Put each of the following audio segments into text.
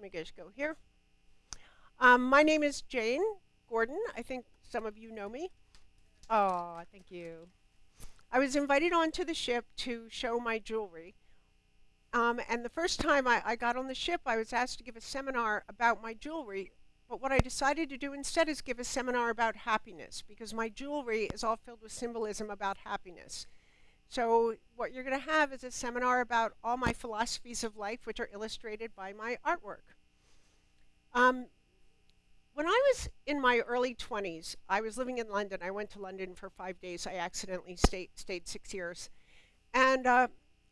let me just go here. Um, my name is Jane Gordon. I think some of you know me. Oh, thank you. I was invited onto the ship to show my jewelry. Um, and the first time I, I got on the ship, I was asked to give a seminar about my jewelry. But what I decided to do instead is give a seminar about happiness because my jewelry is all filled with symbolism about happiness. So what you're going to have is a seminar about all my philosophies of life, which are illustrated by my artwork. Um, when I was in my early 20s, I was living in London. I went to London for five days. I accidentally stayed, stayed six years. And uh,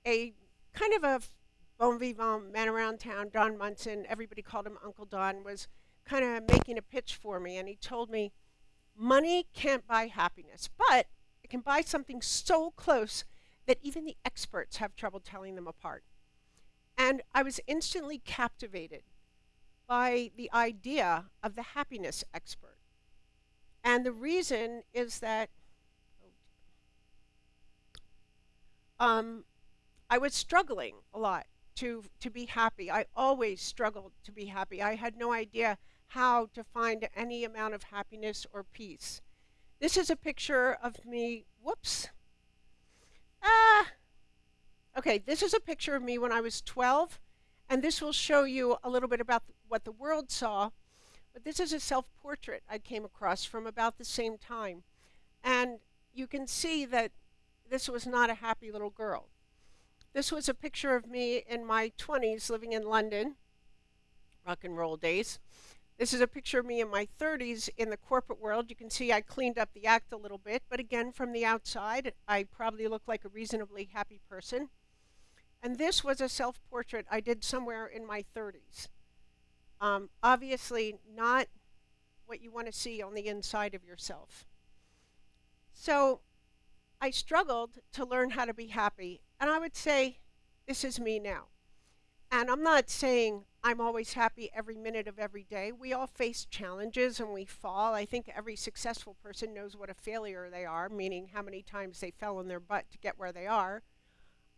a kind of a bon vivant man around town, Don Munson, everybody called him Uncle Don, was kind of making a pitch for me. And he told me, money can't buy happiness, but it can buy something so close that even the experts have trouble telling them apart. And I was instantly captivated by the idea of the happiness expert. And the reason is that um, I was struggling a lot to, to be happy. I always struggled to be happy. I had no idea how to find any amount of happiness or peace. This is a picture of me, whoops. Ah, okay, this is a picture of me when I was 12, and this will show you a little bit about what the world saw. But this is a self-portrait I came across from about the same time. And you can see that this was not a happy little girl. This was a picture of me in my 20s living in London, rock and roll days. This is a picture of me in my 30s in the corporate world. You can see I cleaned up the act a little bit, but again, from the outside, I probably look like a reasonably happy person. And this was a self-portrait I did somewhere in my 30s. Um, obviously not what you want to see on the inside of yourself. So I struggled to learn how to be happy. And I would say, this is me now. And I'm not saying I'm always happy every minute of every day. We all face challenges and we fall. I think every successful person knows what a failure they are, meaning how many times they fell on their butt to get where they are.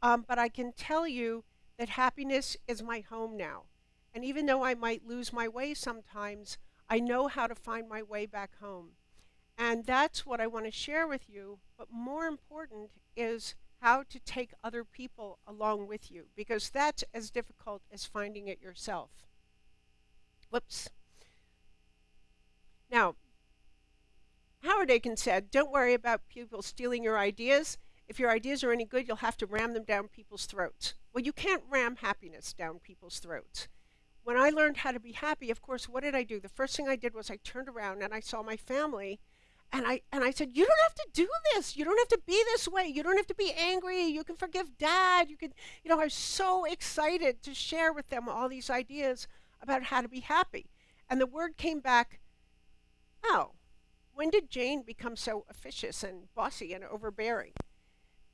Um, but I can tell you that happiness is my home now. And even though I might lose my way sometimes, I know how to find my way back home. And that's what I want to share with you. But more important is how to take other people along with you because that's as difficult as finding it yourself. Whoops. Now, Howard Aiken said, don't worry about people stealing your ideas. If your ideas are any good, you'll have to ram them down people's throats. Well, you can't ram happiness down people's throats. When I learned how to be happy, of course, what did I do? The first thing I did was I turned around and I saw my family and I and I said, "You don't have to do this. You don't have to be this way. You don't have to be angry. You can forgive dad. You can, you know, I was so excited to share with them all these ideas about how to be happy. And the word came back, "Oh, when did Jane become so officious and bossy and overbearing?"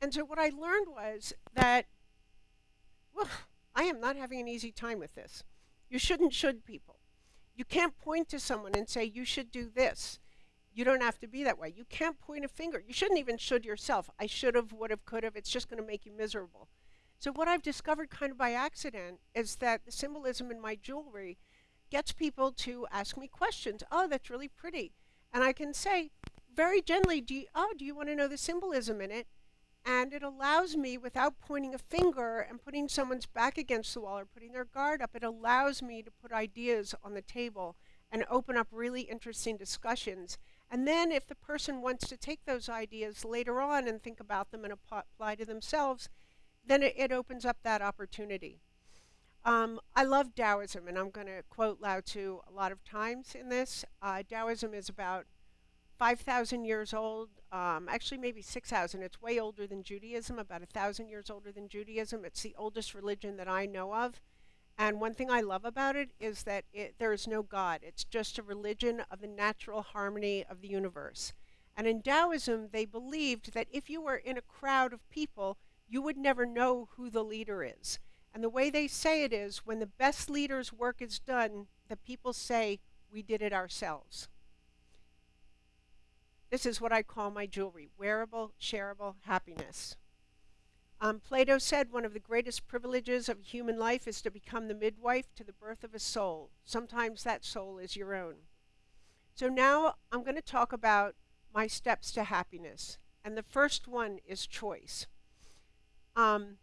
And so what I learned was that well, I am not having an easy time with this. You shouldn't should people. You can't point to someone and say you should do this you don't have to be that way. You can't point a finger. You shouldn't even should yourself. I should have, would have, could have. It's just going to make you miserable. So what I've discovered kind of by accident is that the symbolism in my jewelry gets people to ask me questions. Oh, that's really pretty. And I can say very gently, do you, oh, do you want to know the symbolism in it? And it allows me, without pointing a finger and putting someone's back against the wall or putting their guard up, it allows me to put ideas on the table and open up really interesting discussions and then if the person wants to take those ideas later on and think about them and apply to themselves, then it, it opens up that opportunity. Um, I love Taoism, and I'm going to quote Lao Tzu a lot of times in this. Uh, Taoism is about 5,000 years old, um, actually maybe 6,000. It's way older than Judaism, about 1,000 years older than Judaism. It's the oldest religion that I know of. And one thing I love about it is that it, there is no God. It's just a religion of the natural harmony of the universe. And in Taoism, they believed that if you were in a crowd of people, you would never know who the leader is. And the way they say it is, when the best leader's work is done, the people say, we did it ourselves. This is what I call my jewelry, wearable, shareable happiness. Um, Plato said one of the greatest privileges of human life is to become the midwife to the birth of a soul. Sometimes that soul is your own. So now I'm going to talk about my steps to happiness. And the first one is choice. Um,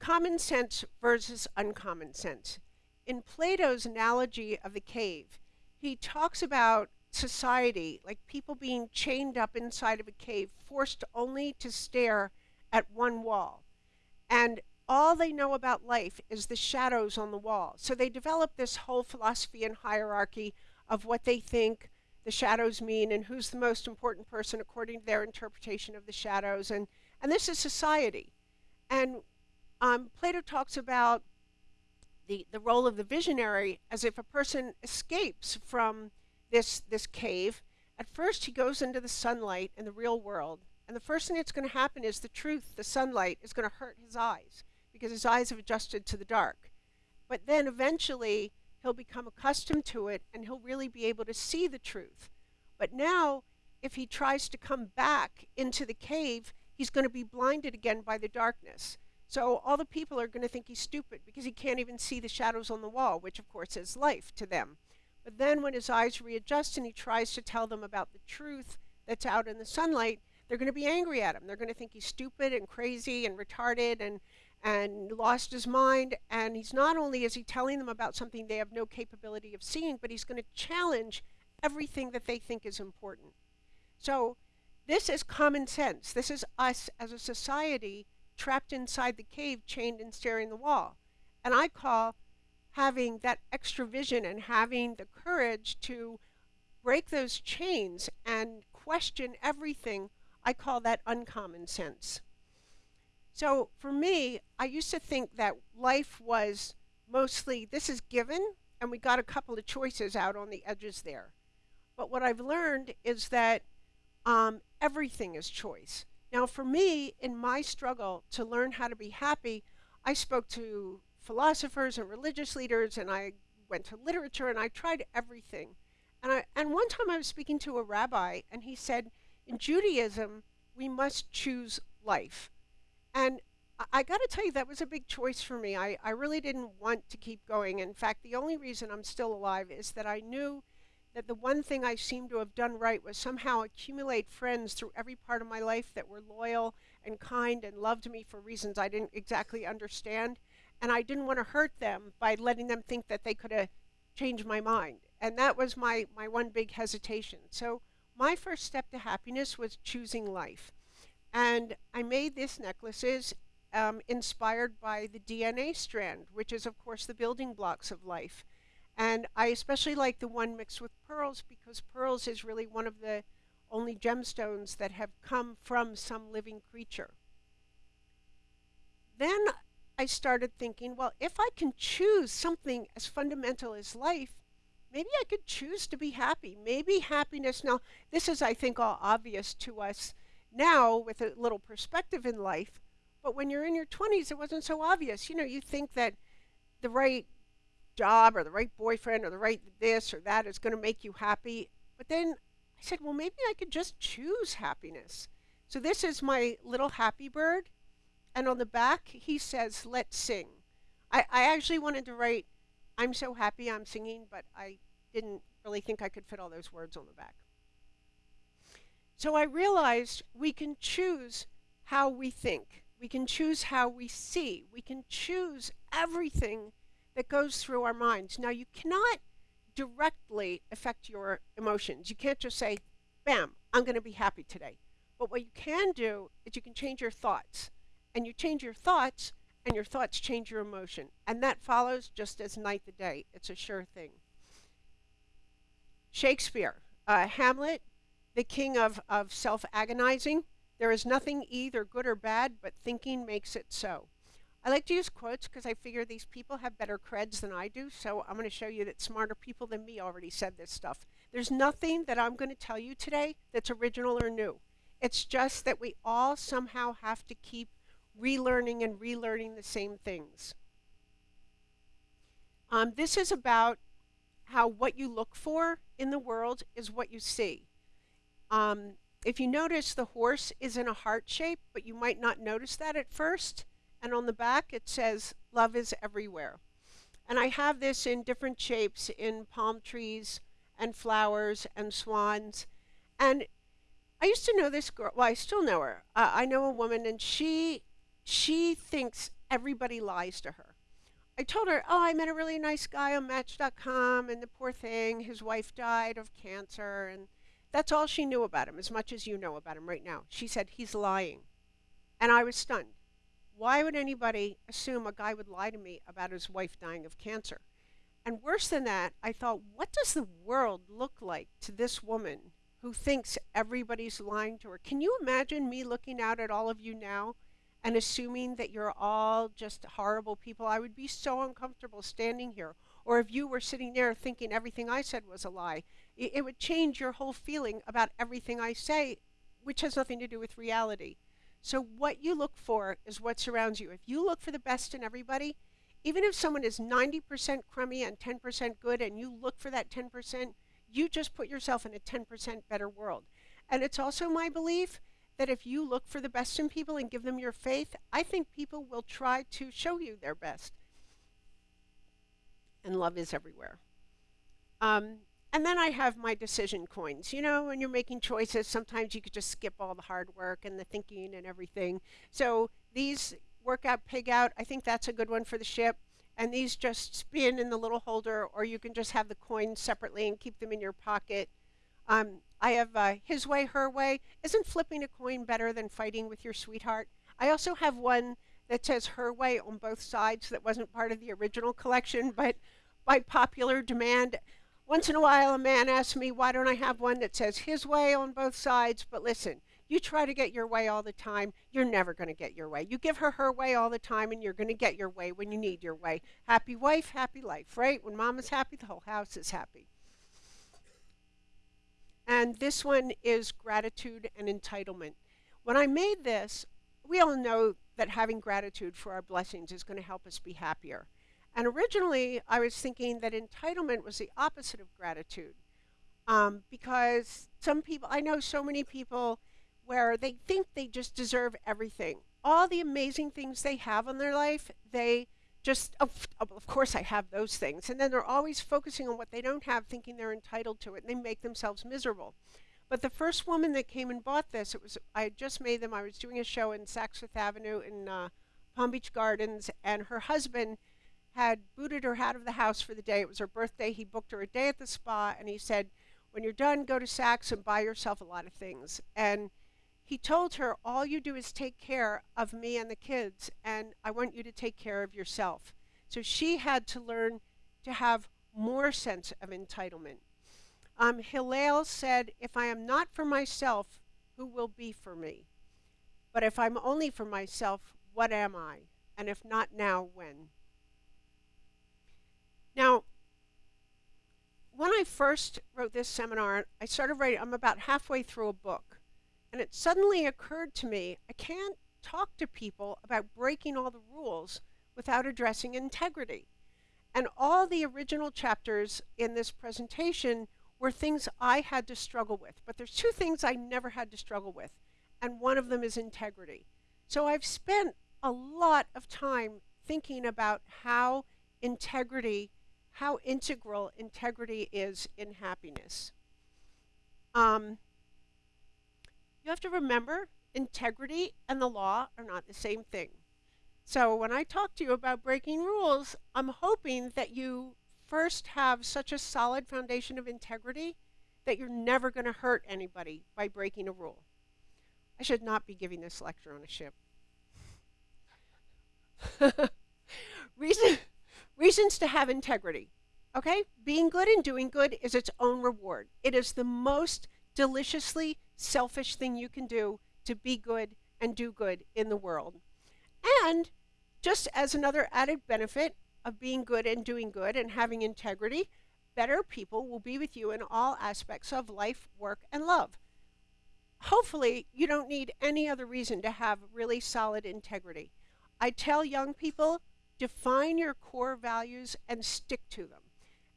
common sense versus uncommon sense. In Plato's analogy of the cave, he talks about society, like people being chained up inside of a cave, forced only to stare at one wall. And all they know about life is the shadows on the wall. So they develop this whole philosophy and hierarchy of what they think the shadows mean and who's the most important person according to their interpretation of the shadows. And, and this is society. And um, Plato talks about the, the role of the visionary as if a person escapes from this, this cave. At first, he goes into the sunlight in the real world, and the first thing that's going to happen is the truth, the sunlight, is going to hurt his eyes because his eyes have adjusted to the dark. But then eventually, he'll become accustomed to it and he'll really be able to see the truth. But now, if he tries to come back into the cave, he's going to be blinded again by the darkness. So all the people are going to think he's stupid because he can't even see the shadows on the wall, which of course is life to them. But then when his eyes readjust and he tries to tell them about the truth that's out in the sunlight, they're going to be angry at him. They're going to think he's stupid and crazy and retarded and and lost his mind and he's not only is he telling them about something they have no capability of seeing, but he's going to challenge everything that they think is important. So this is common sense. This is us as a society trapped inside the cave, chained and staring the wall. And I call having that extra vision and having the courage to break those chains and question everything, I call that uncommon sense. So for me, I used to think that life was mostly this is given, and we got a couple of choices out on the edges there. But what I've learned is that um, everything is choice. Now, for me, in my struggle to learn how to be happy, I spoke to philosophers and religious leaders, and I went to literature, and I tried everything. And, I, and one time I was speaking to a rabbi, and he said, in Judaism, we must choose life. And I, got to tell you, that was a big choice for me. I, I really didn't want to keep going. In fact, the only reason I'm still alive is that I knew that the one thing I seemed to have done right was somehow accumulate friends through every part of my life that were loyal and kind and loved me for reasons I didn't exactly understand. And I didn't want to hurt them by letting them think that they could have changed my mind. And that was my, my one big hesitation. So my first step to happiness was choosing life. And I made these necklaces um, inspired by the DNA strand, which is, of course, the building blocks of life. And I especially like the one mixed with pearls because pearls is really one of the only gemstones that have come from some living creature. Then I started thinking, well, if I can choose something as fundamental as life, maybe I could choose to be happy. Maybe happiness, now, this is, I think, all obvious to us now with a little perspective in life, but when you're in your 20s, it wasn't so obvious. You know, you think that the right job or the right boyfriend or the right this or that is going to make you happy. But then I said, well, maybe I could just choose happiness. So this is my little happy bird. And on the back, he says, let's sing. I, I actually wanted to write, I'm so happy I'm singing, but I didn't really think I could fit all those words on the back. So I realized we can choose how we think. We can choose how we see. We can choose everything that goes through our minds. Now, you cannot directly affect your emotions. You can't just say, bam, I'm going to be happy today. But what you can do is you can change your thoughts. And you change your thoughts, and your thoughts change your emotion. And that follows just as night the day. It's a sure thing. Shakespeare, uh, Hamlet, the king of, of self agonizing. There is nothing either good or bad, but thinking makes it so. I like to use quotes because I figure these people have better creds than I do, so I'm going to show you that smarter people than me already said this stuff. There's nothing that I'm going to tell you today that's original or new. It's just that we all somehow have to keep relearning and relearning the same things. Um, this is about how what you look for in the world is what you see. Um, If you notice, the horse is in a heart shape, but you might not notice that at first. And on the back, it says, Love is everywhere. And I have this in different shapes in palm trees and flowers and swans. And I used to know this girl. Well, I still know her. Uh, I know a woman, and she she thinks everybody lies to her. I told her, "Oh, I met a really nice guy on Match.com, and the poor thing, his wife died of cancer, and that's all she knew about him, as much as you know about him right now." She said he's lying, and I was stunned. Why would anybody assume a guy would lie to me about his wife dying of cancer? And worse than that, I thought, what does the world look like to this woman who thinks everybody's lying to her? Can you imagine me looking out at all of you now and assuming that you're all just horrible people? I would be so uncomfortable standing here. Or if you were sitting there thinking everything I said was a lie, it, it would change your whole feeling about everything I say, which has nothing to do with reality. So, what you look for is what surrounds you. If you look for the best in everybody, even if someone is 90% crummy and 10% good and you look for that 10%, you just put yourself in a 10% better world. And it's also my belief that if you look for the best in people and give them your faith, I think people will try to show you their best. And love is everywhere. Um, and then I have my decision coins. You know, when you're making choices, sometimes you could just skip all the hard work and the thinking and everything. So these work out, pig out. I think that's a good one for the ship. And these just spin in the little holder, or you can just have the coins separately and keep them in your pocket. Um, I have uh, his way, her way. Isn't flipping a coin better than fighting with your sweetheart? I also have one that says her way on both sides that wasn't part of the original collection, but by popular demand. Once in a while, a man asks me, why don't I have one that says his way on both sides? But listen, you try to get your way all the time, you're never going to get your way. You give her her way all the time, and you're going to get your way when you need your way. Happy wife, happy life, right? When mama's happy, the whole house is happy. And this one is gratitude and entitlement. When I made this, we all know that having gratitude for our blessings is going to help us be happier. And originally, I was thinking that entitlement was the opposite of gratitude. Um, because some people, I know so many people where they think they just deserve everything. All the amazing things they have in their life, they just, of, of course, I have those things. And then they're always focusing on what they don't have, thinking they're entitled to it, and they make themselves miserable. But the first woman that came and bought this, it was I had just made them. I was doing a show in Saks Fifth Avenue in uh, Palm Beach Gardens, and her husband had booted her out of the house for the day. It was her birthday. He booked her a day at the spa, and he said, "When you're done, go to Saks and buy yourself a lot of things." And he told her, All you do is take care of me and the kids, and I want you to take care of yourself. So she had to learn to have more sense of entitlement. Um, Hillel said, If I am not for myself, who will be for me? But if I'm only for myself, what am I? And if not now, when? Now, when I first wrote this seminar, I started writing, I'm about halfway through a book. And it suddenly occurred to me I can't talk to people about breaking all the rules without addressing integrity. And all the original chapters in this presentation were things I had to struggle with. But there's two things I never had to struggle with, and one of them is integrity. So I've spent a lot of time thinking about how integrity, how integral integrity is in happiness. Um, you have to remember integrity and the law are not the same thing. So when I talk to you about breaking rules, I'm hoping that you first have such a solid foundation of integrity that you're never going to hurt anybody by breaking a rule. I should not be giving this lecture on a ship. Reason, reasons to have integrity. Okay? Being good and doing good is its own reward. It is the most deliciously selfish thing you can do to be good and do good in the world. And just as another added benefit of being good and doing good and having integrity, better people will be with you in all aspects of life, work, and love. Hopefully, you don't need any other reason to have really solid integrity. I tell young people define your core values and stick to them.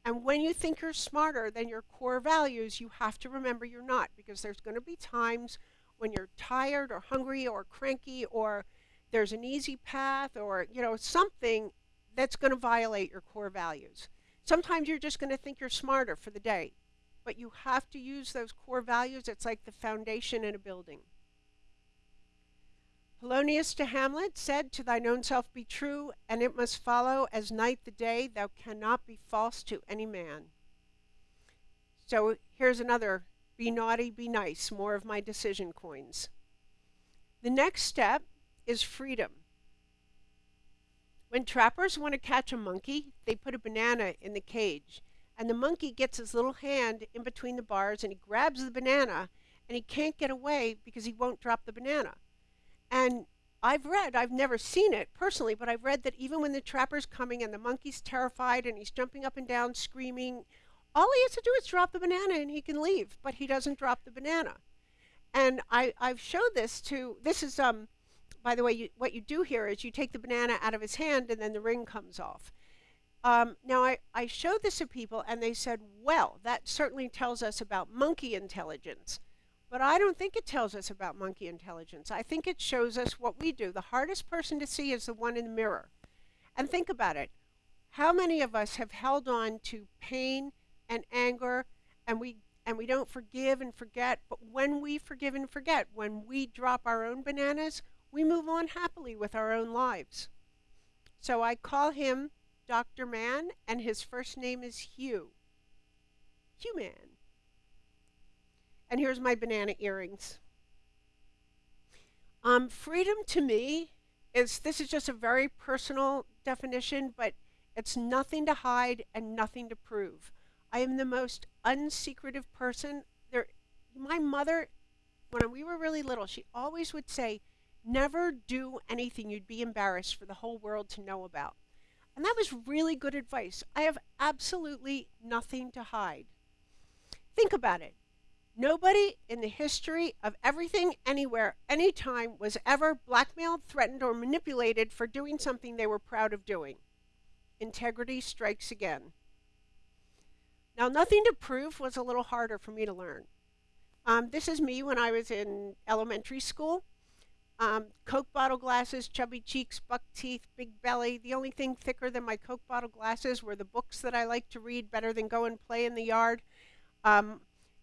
And when you think you're smarter than your core values, you have to remember you're not because there's going to be times when you're tired or hungry or cranky or there's an easy path or you know something that's going to violate your core values. Sometimes you're just going to think you're smarter for the day, but you have to use those core values. It's like the foundation in a building. Polonius to Hamlet said, To thine own self be true, and it must follow as night the day, thou cannot be false to any man. So here's another be naughty, be nice, more of my decision coins. The next step is freedom. When trappers want to catch a monkey, they put a banana in the cage, and the monkey gets his little hand in between the bars and he grabs the banana, and he can't get away because he won't drop the banana. And I've read, I've never seen it personally, but I've read that even when the trapper's coming and the monkey's terrified and he's jumping up and down screaming, all he has to do is drop the banana and he can leave, but he doesn't drop the banana. And I, I've showed this to, this is, um, by the way, you, what you do here is you take the banana out of his hand and then the ring comes off. Um, now, I, I showed this to people and they said, well, that certainly tells us about monkey intelligence. But I don't think it tells us about monkey intelligence. I think it shows us what we do. The hardest person to see is the one in the mirror. And think about it. How many of us have held on to pain and anger and we and we don't forgive and forget, but when we forgive and forget, when we drop our own bananas, we move on happily with our own lives. So I call him Dr. Man, and his first name is Hugh. Hugh Man. And here's my banana earrings. Um, freedom to me is this is just a very personal definition, but it's nothing to hide and nothing to prove. I am the most unsecretive person. There, my mother, when we were really little, she always would say, "Never do anything you'd be embarrassed for the whole world to know about." And that was really good advice. I have absolutely nothing to hide. Think about it. Nobody in the history of everything, anywhere, anytime was ever blackmailed, threatened, or manipulated for doing something they were proud of doing. Integrity strikes again. Now, nothing to prove was a little harder for me to learn. Um, this is me when I was in elementary school. Um, Coke bottle glasses, chubby cheeks, buck teeth, big belly. The only thing thicker than my Coke bottle glasses were the books that I liked to read better than go and play in the yard. Um,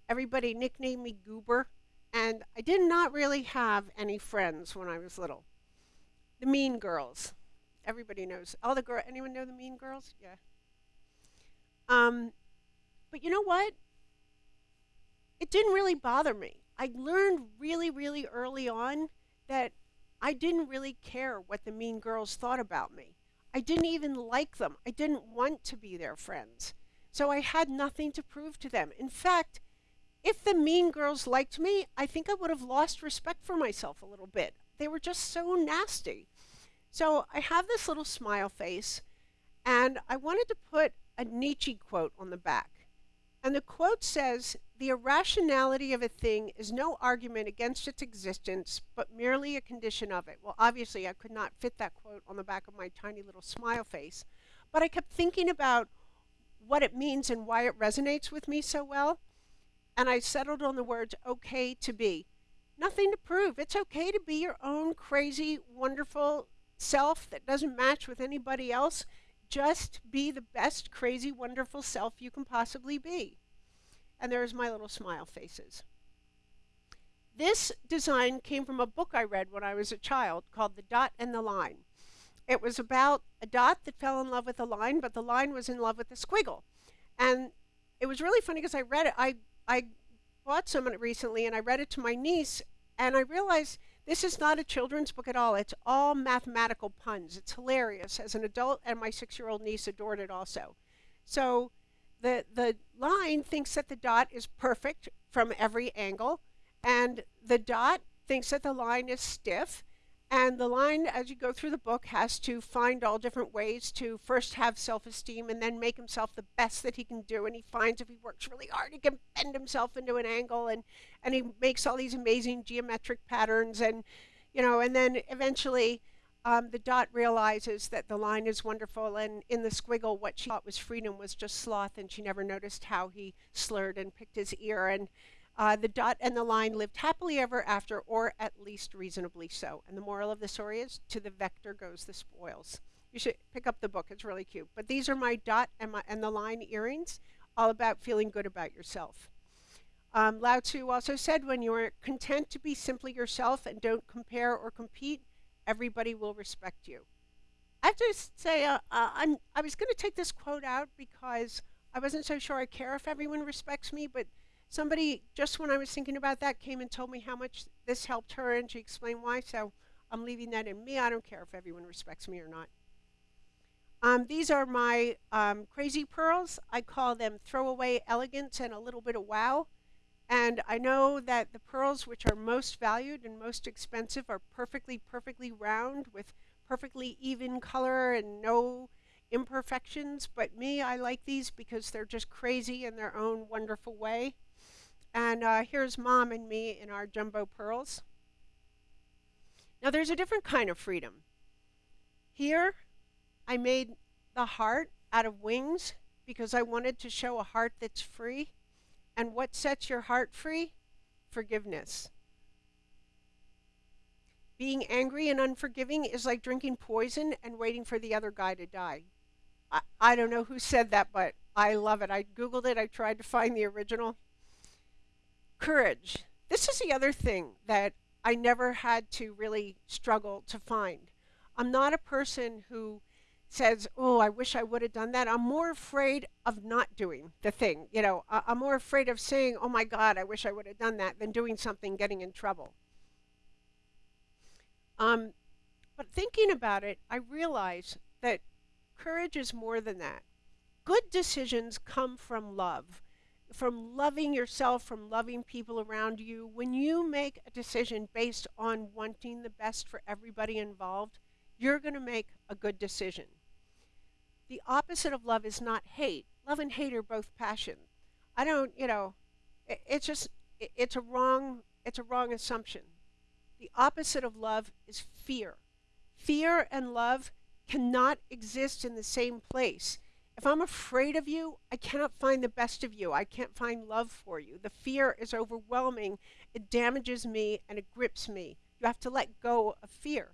everybody nicknamed me Goober, and I did not really have any friends when I was little. The Mean Girls. Everybody knows. All the girl. Anyone know the Mean Girls? Yeah. Um, but you know what? It didn't really bother me. I learned really, really early on that I didn't really care what the Mean Girls thought about me. I didn't even like them. I didn't want to be their friends. So I had nothing to prove to them. In fact, if the mean girls liked me, I think I would have lost respect for myself a little bit. They were just so nasty. So I have this little smile face, and I wanted to put a Nietzsche quote on the back. And the quote says, The irrationality of a thing is no argument against its existence, but merely a condition of it. Well, obviously, I could not fit that quote on the back of my tiny little smile face, but I kept thinking about what it means and why it resonates with me so well and I settled on the words okay to be. Nothing to prove. It's okay to be your own crazy, wonderful self that doesn't match with anybody else. Just be the best, crazy, wonderful self you can possibly be. And there's my little smile faces. This design came from a book I read when I was a child called The Dot and the Line. It was about a dot that fell in love with a line, but the line was in love with the squiggle. And it was really funny because I read it. I I bought some recently and I read it to my niece and I realized this is not a children's book at all. It's all mathematical puns. It's hilarious. As an adult and my 6-year-old niece adored it also. So the the line thinks that the dot is perfect from every angle and the dot thinks that the line is stiff and the line, as you go through the book, has to find all different ways to first have self esteem and then make himself the best that he can do. And he finds if he works really hard, he can bend himself into an angle and, and he makes all these amazing geometric patterns. And, you know, and then eventually um, the dot realizes that the line is wonderful, and in the squiggle, what she thought was freedom was just sloth, and she never noticed how he slurred and picked his ear. And uh, the dot and the line lived happily ever after, or at least reasonably so. And the moral of the story is to the vector goes the spoils. You should pick up the book, it's really cute. But these are my dot and, my, and the line earrings, all about feeling good about yourself. Um, Lao Tzu also said, when you are content to be simply yourself and don't compare or compete, everybody will respect you. I have to say, uh, uh, i was going to take this quote out because I wasn't so sure I care if everyone respects me, but somebody, just when I was thinking about that, came and told me how much this helped her, and she explained why, so I'm leaving that in me. I don't care if everyone respects me or not. Um, these are my um, crazy pearls. I call them throwaway elegance and a little bit of wow. And I know that the pearls which are most valued and most expensive are perfectly, perfectly round with perfectly even color and no imperfections. But me, I like these because they're just crazy in their own wonderful way. And uh, here's mom and me in our jumbo pearls. Now there's a different kind of freedom. Here, I made the heart out of wings because I wanted to show a heart that's free. And what sets your heart free? Forgiveness. Being angry and unforgiving is like drinking poison and waiting for the other guy to die. I, I don't know who said that, but I love it. I Googled it, I tried to find the original. Courage. This is the other thing that I never had to really struggle to find. I'm not a person who says, "Oh, I wish I would have done that." I'm more afraid of not doing the thing. You know, I- am more afraid of saying, "Oh my God, I wish I would have done that," than doing something, getting in trouble. Um, but thinking about it, I realize that courage is more than that. Good decisions come from love, from loving yourself, from loving people around you. When you make a decision based on wanting the best for everybody involved, you're going to make a good decision. The opposite of love is not hate. Love and hate are both passion. I don't, you know, it, it's just it, it's a wrong it's a wrong assumption. The opposite of love is fear. Fear and love cannot exist in the same place. If I'm afraid of you, I cannot find the best of you. I can't find love for you. The fear is overwhelming. It damages me and it grips me. You have to let go of fear.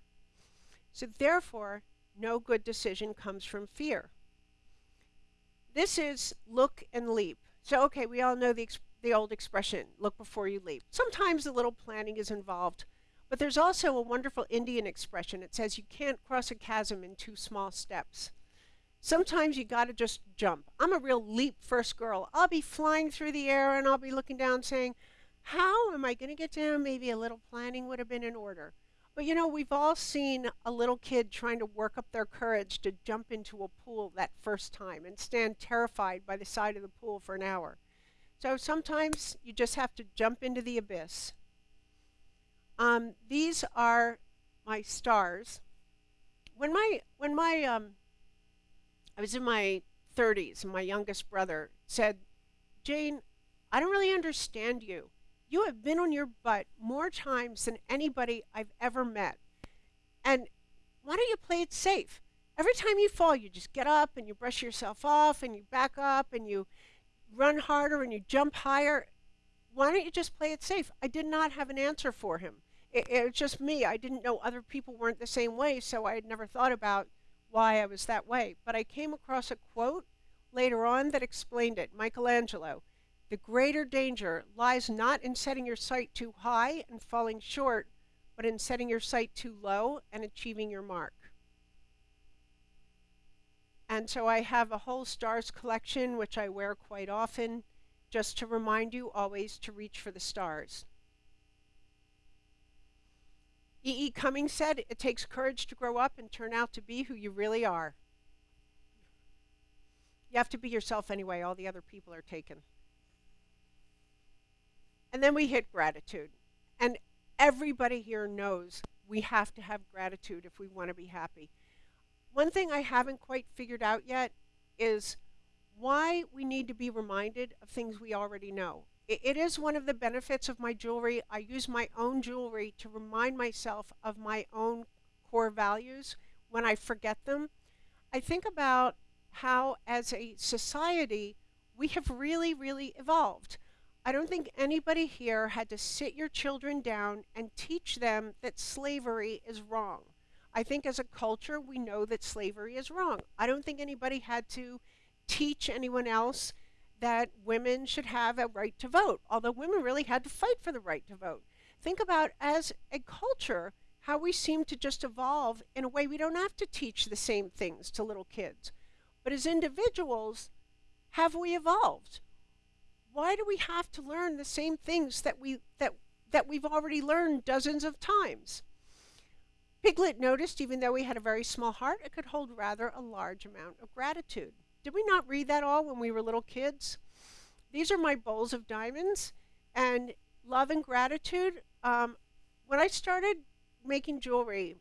So, therefore, no good decision comes from fear. This is look and leap. So, okay, we all know the, the old expression, look before you leap. Sometimes a little planning is involved, but there's also a wonderful Indian expression. It says you can't cross a chasm in two small steps. Sometimes you got to just jump. I'm a real leap first girl. I'll be flying through the air and I'll be looking down saying, How am I going to get down? Maybe a little planning would have been in order. But you know, we've all seen a little kid trying to work up their courage to jump into a pool that first time and stand terrified by the side of the pool for an hour. So sometimes you just have to jump into the abyss. Um, these are my stars. When my when my um, I was in my 30s, and my youngest brother said, "Jane, I don't really understand you. You have been on your butt more times than anybody I've ever met. And why don't you play it safe? Every time you fall, you just get up and you brush yourself off and you back up and you run harder and you jump higher. Why don't you just play it safe? I did not have an answer for him. It, it was just me. I didn't know other people weren't the same way, so I had never thought about why I was that way. But I came across a quote later on that explained it. Michelangelo. The greater danger lies not in setting your sight too high and falling short, but in setting your sight too low and achieving your mark. And so I have a whole stars collection, which I wear quite often, just to remind you always to reach for the stars. E. E. Cummings said, It takes courage to grow up and turn out to be who you really are. You have to be yourself anyway, all the other people are taken. And then we hit gratitude. And everybody here knows we have to have gratitude if we want to be happy. One thing I haven't quite figured out yet is why we need to be reminded of things we already know. It, it is one of the benefits of my jewelry. I use my own jewelry to remind myself of my own core values when I forget them. I think about how, as a society, we have really, really evolved. I don't think anybody here had to sit your children down and teach them that slavery is wrong. I think as a culture, we know that slavery is wrong. I don't think anybody had to teach anyone else that women should have a right to vote, although women really had to fight for the right to vote. Think about as a culture how we seem to just evolve in a way we don't have to teach the same things to little kids. But as individuals, have we evolved? why do we have to learn the same things that we that that we've already learned dozens of times? Piglet noticed even though he had a very small heart, it could hold rather a large amount of gratitude. Did we not read that all when we were little kids? These are my bowls of diamonds and love and gratitude. Um, when I started making jewelry,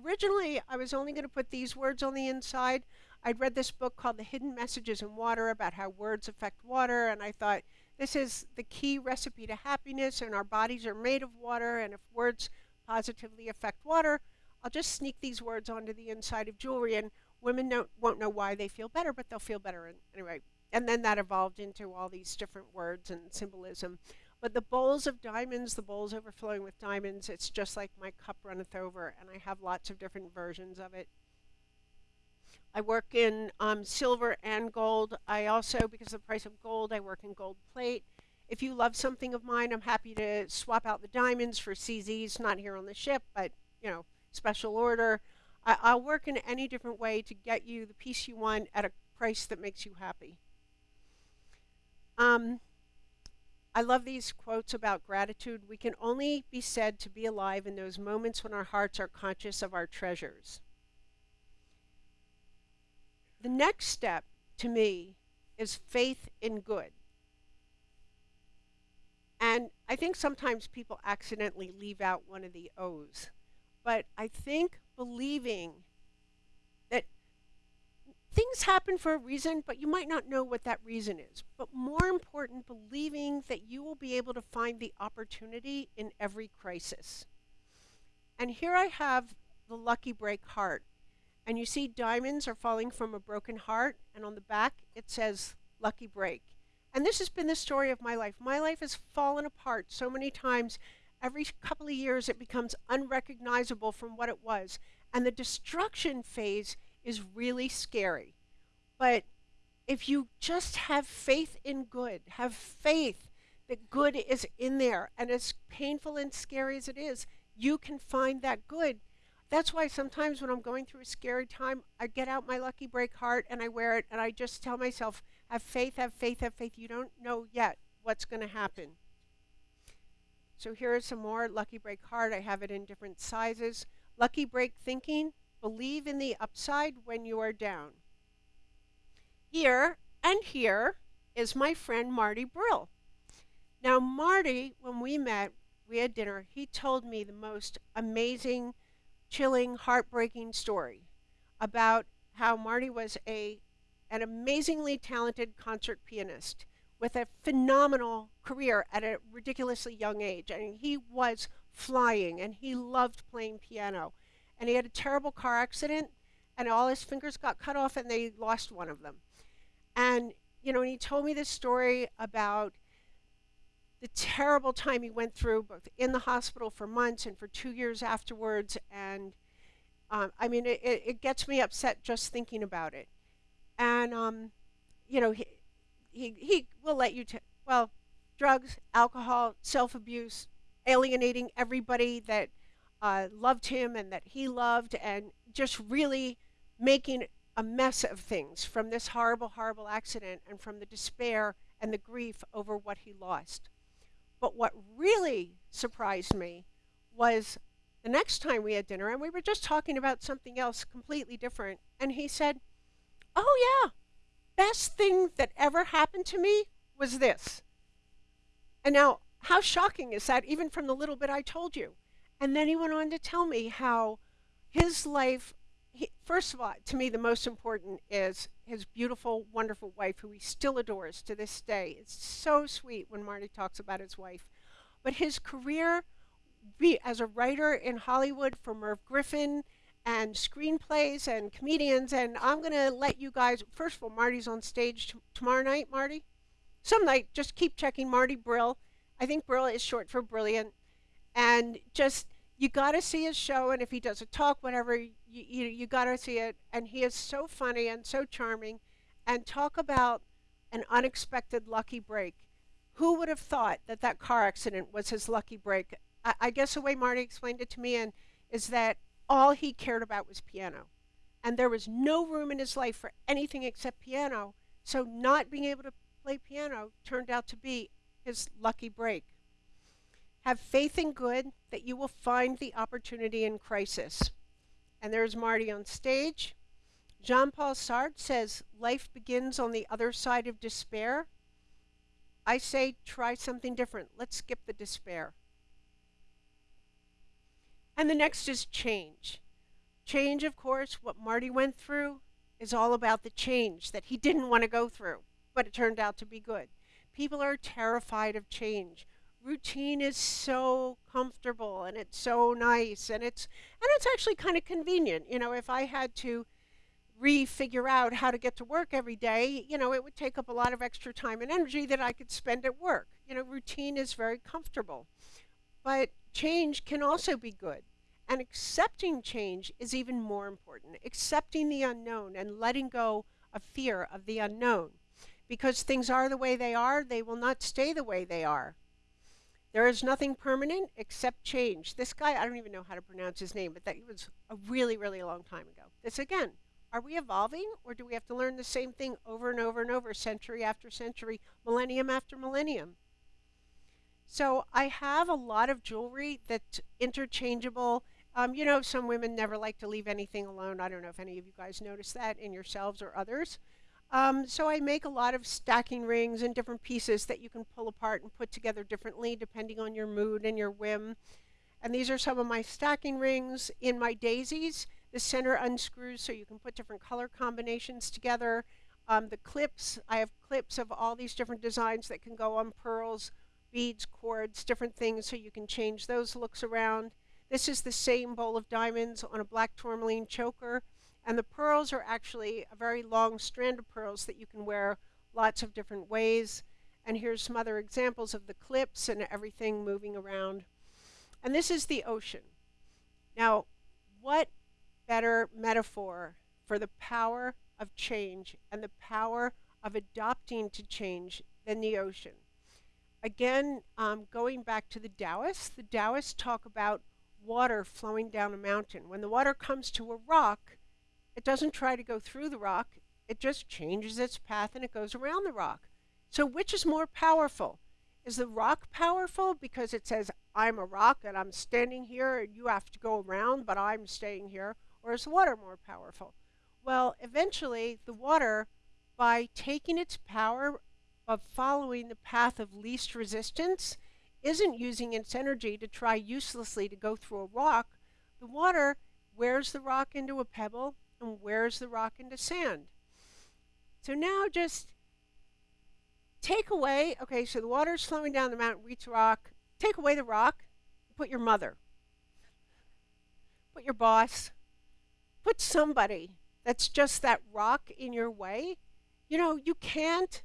originally I was only going to put these words on the inside, I'd read this book called The Hidden Messages in Water about how words affect water, and I thought this is the key recipe to happiness, and our bodies are made of water, and if words positively affect water, I'll just sneak these words onto the inside of jewelry, and women don't, won't know why they feel better, but they'll feel better anyway. And then that evolved into all these different words and symbolism. But the bowls of diamonds, the bowls overflowing with diamonds, it's just like my cup runneth over, and I have lots of different versions of it. I work in um, silver and gold. I also, because of the price of gold, I work in gold plate. If you love something of mine, I'm happy to swap out the diamonds for CZs, not here on the ship, but, you know, special order. I, will work in any different way to get you the piece you want at a price that makes you happy. Um, I love these quotes about gratitude. We can only be said to be alive in those moments when our hearts are conscious of our treasures. The next step to me is faith in good. And I think sometimes people accidentally leave out one of the O's. But I think believing that things happen for a reason, but you might not know what that reason is. But more important, believing that you will be able to find the opportunity in every crisis. And here I have the lucky break heart and you see diamonds are falling from a broken heart, and on the back it says lucky break. And this has been the story of my life. My life has fallen apart so many times. Every couple of years it becomes unrecognizable from what it was. And the destruction phase is really scary. But if you just have faith in good, have faith that good is in there, and as painful and scary as it is, you can find that good that's why sometimes when I'm going through a scary time, I get out my Lucky Break heart and I wear it and I just tell myself, have faith, have faith, have faith. You don't know yet what's going to happen. So here is some more Lucky Break card. I have it in different sizes. Lucky Break thinking, believe in the upside when you are down. Here and here is my friend Marty Brill. Now, Marty, when we met, we had dinner, he told me the most amazing chilling, heartbreaking story about how Marty was a an amazingly talented concert pianist with a phenomenal career at a ridiculously young age. Mean, he was flying and he loved playing piano. And he had a terrible car accident and all his fingers got cut off and they lost one of them. And, you know, and he told me this story about the terrible time he went through, both in the hospital for months and for two years afterwards. And um, I mean, it, it, gets me upset just thinking about it. And, um, you know, he, he, he will let you, well, drugs, alcohol, self abuse, alienating everybody that uh, loved him and that he loved, and just really making a mess of things from this horrible, horrible accident and from the despair and the grief over what he lost. But what really surprised me was the next time we had dinner, and we were just talking about something else completely different, and he said, Oh, yeah, best thing that ever happened to me was this. And now, how shocking is that, even from the little bit I told you? And then he went on to tell me how his life, he, first of all, to me, the most important is his beautiful, wonderful wife, who he still adores to this day. It's so sweet when Marty talks about his wife. But his career be as a writer in Hollywood for Merv Griffin and screenplays and comedians. And I'm going to let you guys, first of all, Marty's on stage tomorrow night, Marty. Some night, just keep checking Marty Brill. I think Brill is short for brilliant. And just, you got to see his show. And if he does a talk, whatever, you, you, you got to see it. And he is so funny and so charming. And talk about an unexpected lucky break. Who would have thought that that car accident was his lucky break? I, I guess the way Marty explained it to me and is that all he cared about was piano. And there was no room in his life for anything except piano. So not being able to play piano turned out to be his lucky break. Have faith in good that you will find the opportunity in crisis. And there's Marty on stage. Jean Paul Sartre says life begins on the other side of despair. I say try something different. Let's skip the despair. And the next is change. Change, of course, what Marty went through is all about the change that he didn't want to go through, but it turned out to be good. People are terrified of change. Routine is so comfortable and it's so nice and it's and it's actually kind of convenient. You know, if I had to refigure out how to get to work every day, you know, it would take up a lot of extra time and energy that I could spend at work. You know, routine is very comfortable. But change can also be good. And accepting change is even more important. Accepting the unknown and letting go of fear of the unknown. Because things are the way they are, they will not stay the way they are. There is nothing permanent except change. This guy, I don't even know how to pronounce his name, but that was a really, really long time ago. This again, are we evolving or do we have to learn the same thing over and over and over, century after century, millennium after millennium? So I have a lot of jewelry that's interchangeable. Um, you know, some women never like to leave anything alone. I don't know if any of you guys notice that in yourselves or others. Um, so I make a lot of stacking rings and different pieces that you can pull apart and put together differently depending on your mood and your whim. And these are some of my stacking rings in my daisies. The center unscrews so you can put different color combinations together. Um, the clips, I have clips of all these different designs that can go on pearls, beads, cords, different things so you can change those looks around. This is the same bowl of diamonds on a black tourmaline choker. And the pearls are actually a very long strand of pearls that you can wear lots of different ways. And here's some other examples of the clips and everything moving around. And this is the ocean. Now, what better metaphor for the power of change and the power of adopting to change than the ocean? Again, um, going back to the Taoists, the Taoists talk about water flowing down a mountain. When the water comes to a rock, it doesn't try to go through the rock, it just changes its path and it goes around the rock. So, which is more powerful? Is the rock powerful because it says, I'm a rock and I'm standing here and you have to go around, but I'm staying here? Or is the water more powerful? Well, eventually, the water, by taking its power of following the path of least resistance isn't using its energy to try uselessly to go through a rock. The water wears the rock into a pebble and wears the rock into sand. So now just take away, okay, so the water is flowing down the mountain, reach rock, take away the rock, put your mother, put your boss, put somebody that's just that rock in your way. You know, you can't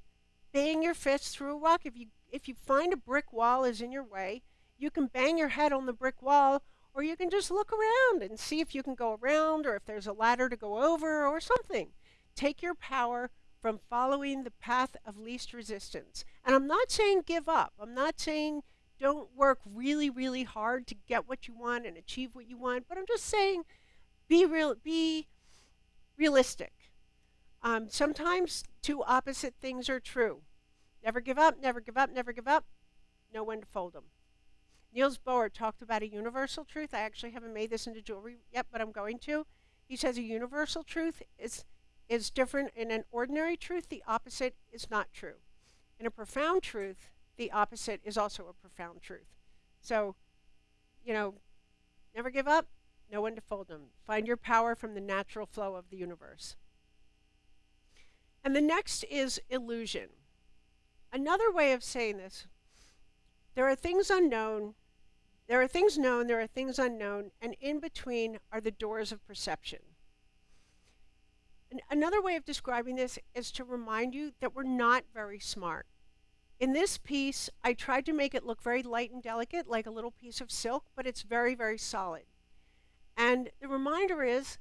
bang your fist through a rock. If you if you find a brick wall is in your way, you can bang your head on the brick wall, or you can just look around and see if you can go around, or if there's a ladder to go over, or something. Take your power from following the path of least resistance. And I'm not saying give up. I'm not saying don't work really, really hard to get what you want and achieve what you want. But I'm just saying be real, be realistic. Um, sometimes two opposite things are true. Never give up, never give up, never give up. Know when to fold them. Niels Bohr talked about a universal truth. I actually haven't made this into jewelry yet, but I'm going to. He says a universal truth is is different in an ordinary truth. The opposite is not true. In a profound truth, the opposite is also a profound truth. So, you know, never give up. Know when to fold them. Find your power from the natural flow of the universe. And the next is illusion. Another way of saying this, there are things unknown There are things known, there are things unknown, and in between are the doors of perception. And another way of describing this is to remind you that we're not very smart. In this piece, I tried to make it look very light and delicate, like a little piece of silk, but it's very, very solid. And the reminder is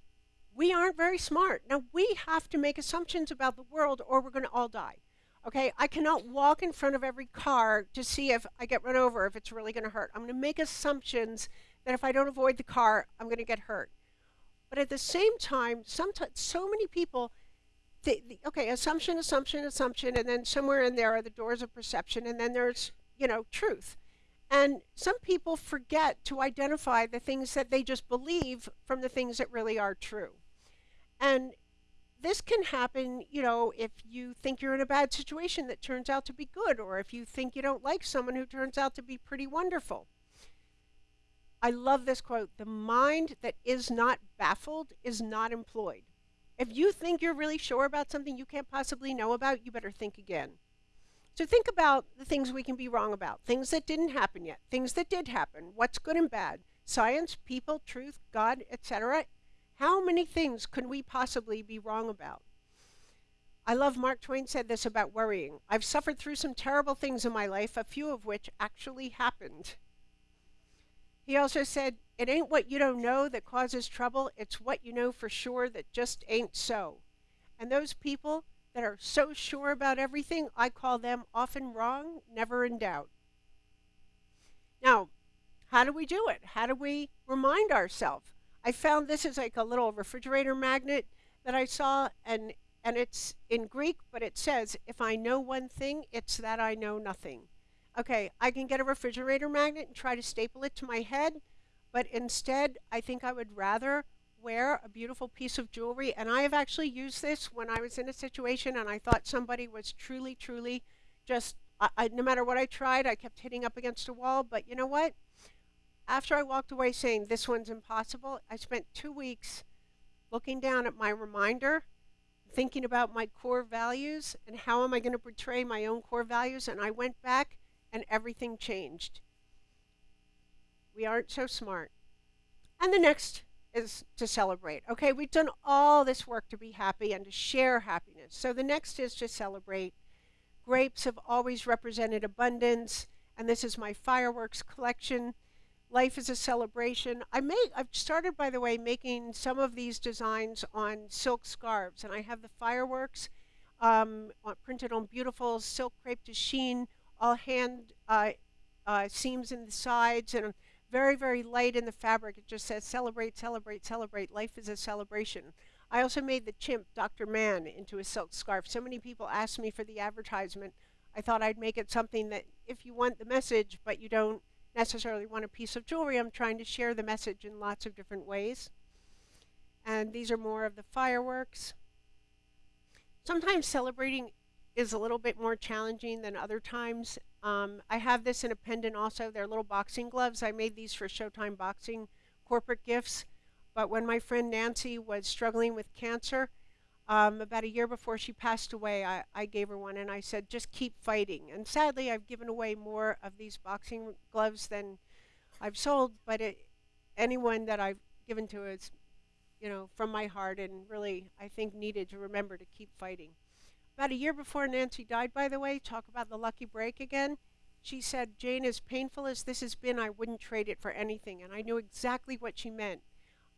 we aren't very smart. Now, we have to make assumptions about the world or we're going to all die. Okay, I cannot walk in front of every car to see if I get run over, if it's really going to hurt. I'm going to make assumptions that if I don't avoid the car, I'm going to get hurt. But at the same time, sometimes so many people the, the, okay, assumption, assumption, assumption, and then somewhere in there are the doors of perception, and then there's, you know, truth. And some people forget to identify the things that they just believe from the things that really are true. And this can happen, you know, if you think you're in a bad situation that turns out to be good, or if you think you don't like someone who turns out to be pretty wonderful. I love this quote The mind that is not baffled is not employed. If you think you're really sure about something you can't possibly know about, you better think again. So think about the things we can be wrong about, things that didn't happen yet, things that did happen, what's good and bad, science, people, truth, God, etc. How many things could we possibly be wrong about? I love Mark Twain said this about worrying. I've suffered through some terrible things in my life, a few of which actually happened. He also said, It ain't what you don't know that causes trouble, it's what you know for sure that just ain't so. And those people that are so sure about everything, I call them often wrong, never in doubt. Now, how do we do it? How do we remind ourselves? I found this is like a little refrigerator magnet that I saw, and and it's in Greek, but it says, "If I know one thing, it's that I know nothing." okay, I can get a refrigerator magnet and try to staple it to my head, but instead, I think I would rather wear a beautiful piece of jewelry. And I have actually used this when I was in a situation and I thought somebody was truly, truly just, I, I, no matter what I tried, I kept hitting up against a wall. But you know what? After I walked away saying this one's impossible, I spent two weeks looking down at my reminder thinking about my core values and how am I going to portray my own core values. And I went back and everything changed. We aren't so smart. And the next is to celebrate. Okay, we've done all this work to be happy and to share happiness. So the next is to celebrate. Grapes have always represented abundance, and this is my fireworks collection. Life is a celebration. I make I've started by the way making some of these designs on silk scarves, and I have the fireworks um, printed on beautiful silk crepe de chine all hand uh, uh, seams in the sides and very, very light in the fabric. It just says celebrate, celebrate, celebrate. Life is a celebration. I also made the chimp, Dr. Mann, into a silk scarf. So many people asked me for the advertisement. I thought I'd make it something that if you want the message, but you don't necessarily want a piece of jewelry, I'm trying to share the message in lots of different ways. And these are more of the fireworks. Sometimes celebrating is a little bit more challenging than other times. Um, I have this in a pendant also. They're little boxing gloves. I made these for Showtime Boxing corporate gifts. But when my friend Nancy was struggling with cancer, um, about a year before she passed away, I, I gave her one and I said, just keep fighting. And sadly, I've given away more of these boxing gloves than I've sold, but it, anyone that I've given to is, you know, from my heart and really, I think, needed to remember to keep fighting. About a year before Nancy died, by the way, talk about the lucky break again. She said, Jane, as painful as this has been, I wouldn't trade it for anything. And I knew exactly what she meant.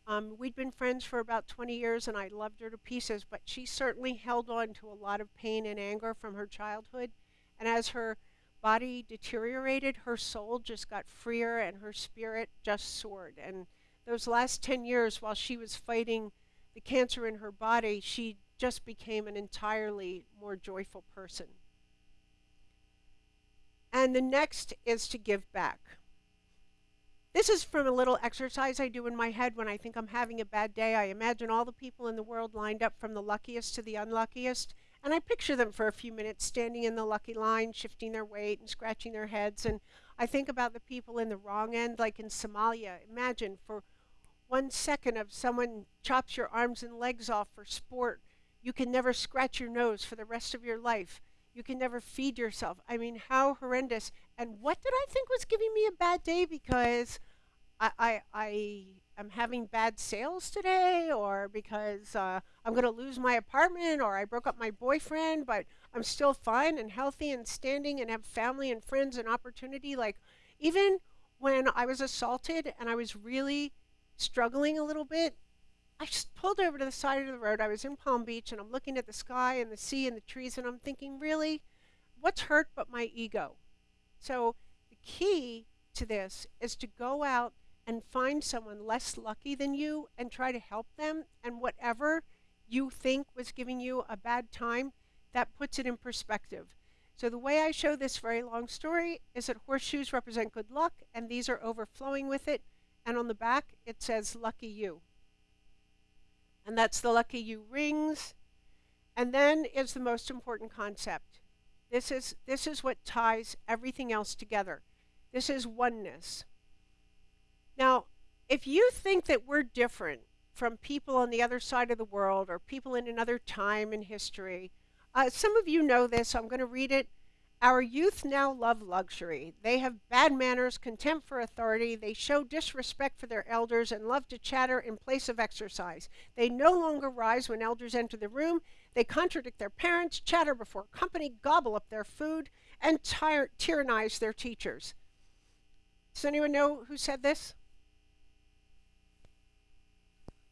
Um, we'd been friends for about 20 years and I loved her to pieces, but she certainly held on to a lot of pain and anger from her childhood. And as her body deteriorated, her soul just got freer and her spirit just soared. And those last 10 years, while she was fighting the cancer in her body, she just became an entirely more joyful person. And the next is to give back. This is from a little exercise I do in my head when I think I'm having a bad day. I imagine all the people in the world lined up from the luckiest to the unluckiest, and I picture them for a few minutes standing in the lucky line, shifting their weight and scratching their heads. And I think about the people in the wrong end, like in Somalia. Imagine for one second of someone chops your arms and legs off for sport you can never scratch your nose for the rest of your life. You can never feed yourself. I mean, how horrendous. And what did I think was giving me a bad day because I, I, I am having bad sales today, or because uh, I'm going to lose my apartment, or I broke up my boyfriend, but I'm still fine and healthy and standing and have family and friends and opportunity. Like, even when I was assaulted and I was really struggling a little bit, I just pulled over to the side of the road. I was in Palm Beach and I'm looking at the sky and the sea and the trees and I'm thinking, really, what's hurt but my ego? So the key to this is to go out and find someone less lucky than you and try to help them. And whatever you think was giving you a bad time, that puts it in perspective. So the way I show this very long story is that horseshoes represent good luck and these are overflowing with it. And on the back, it says lucky you and that's the lucky you rings. And then is the most important concept. This is, this is what ties everything else together. This is oneness. Now, if you think that we're different from people on the other side of the world or people in another time in history, uh, some of you know this. I'm going to read it our youth now love luxury. They have bad manners, contempt for authority. They show disrespect for their elders and love to chatter in place of exercise. They no longer rise when elders enter the room. They contradict their parents, chatter before company, gobble up their food, and tyrannize their teachers. Does anyone know who said this?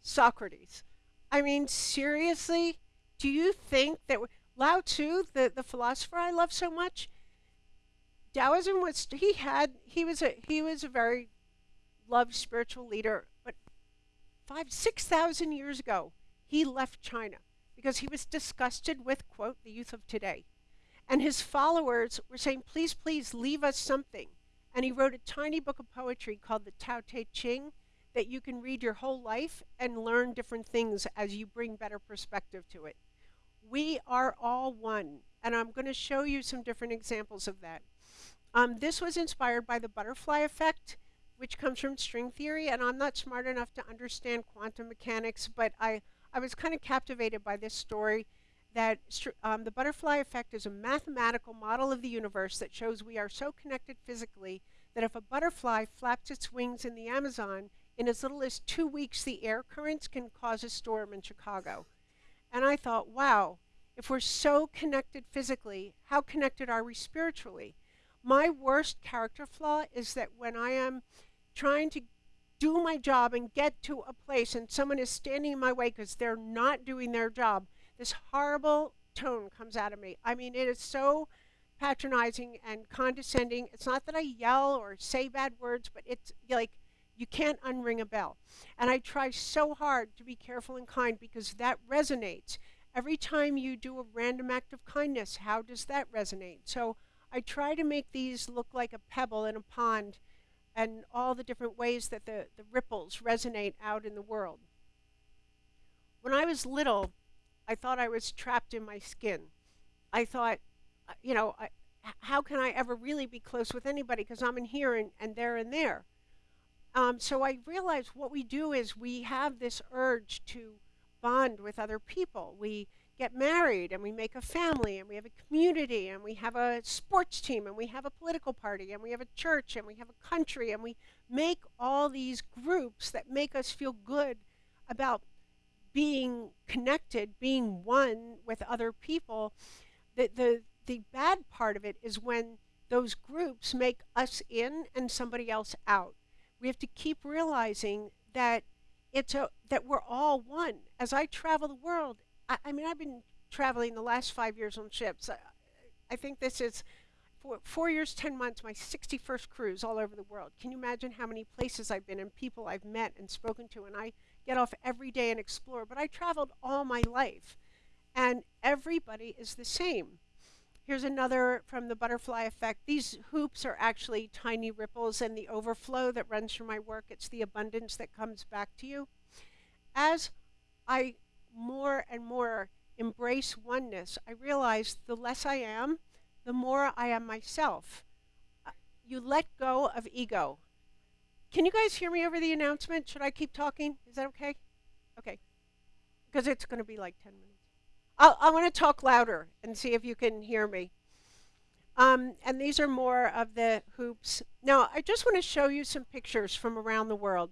Socrates. I mean, seriously? Do you think that Lao Tzu, the, the philosopher I love so much, Taoism was he had he was a he was a very loved spiritual leader, but five six thousand years ago he left China because he was disgusted with quote the youth of today, and his followers were saying please please leave us something, and he wrote a tiny book of poetry called the Tao Te Ching that you can read your whole life and learn different things as you bring better perspective to it. We are all one. And I'm going to show you some different examples of that. Um, this was inspired by the butterfly effect, which comes from string theory. And I'm not smart enough to understand quantum mechanics, but I, I was kind of captivated by this story that um, the butterfly effect is a mathematical model of the universe that shows we are so connected physically that if a butterfly flaps its wings in the Amazon, in as little as two weeks, the air currents can cause a storm in Chicago. And I thought, wow, if we're so connected physically, how connected are we spiritually? My worst character flaw is that when I am trying to do my job and get to a place and someone is standing in my way because they're not doing their job, this horrible tone comes out of me. I mean, it is so patronizing and condescending. It's not that I yell or say bad words, but it's like you can't unring a bell. And I try so hard to be careful and kind because that resonates. Every time you do a random act of kindness, how does that resonate? So I try to make these look like a pebble in a pond and all the different ways that the, the ripples resonate out in the world. When I was little, I thought I was trapped in my skin. I thought, uh, you know, I, how can I ever really be close with anybody because I'm in here and, and there and there. Um, so I realized what we do is we have this urge to bond with other people. We get married and we make a family and we have a community and we have a sports team and we have a political party and we have a church and we have a country and we make all these groups that make us feel good about being connected, being one with other people. The, the, the bad part of it is when those groups make us in and somebody else out we have to keep realizing that it's a that we're all one. As I travel the world, I, I mean, I've been traveling the last five years on ships. I, I think this is four, four years, 10 months, my 61st cruise all over the world. Can you imagine how many places I've been and people I've met and spoken to? And I get off every day and explore. But I traveled all my life, and everybody is the same. Here's another from the butterfly effect. These hoops are actually tiny ripples and the overflow that runs through my work. It's the abundance that comes back to you. As I more and more embrace oneness, I realize the less I am, the more I am myself. Uh, you let go of ego. Can you guys hear me over the announcement? Should I keep talking? Is that okay? Okay. Because it's going to be like 10 minutes. I'll, I want to talk louder and see if you can hear me. Um, and these are more of the hoops. Now, I just want to show you some pictures from around the world.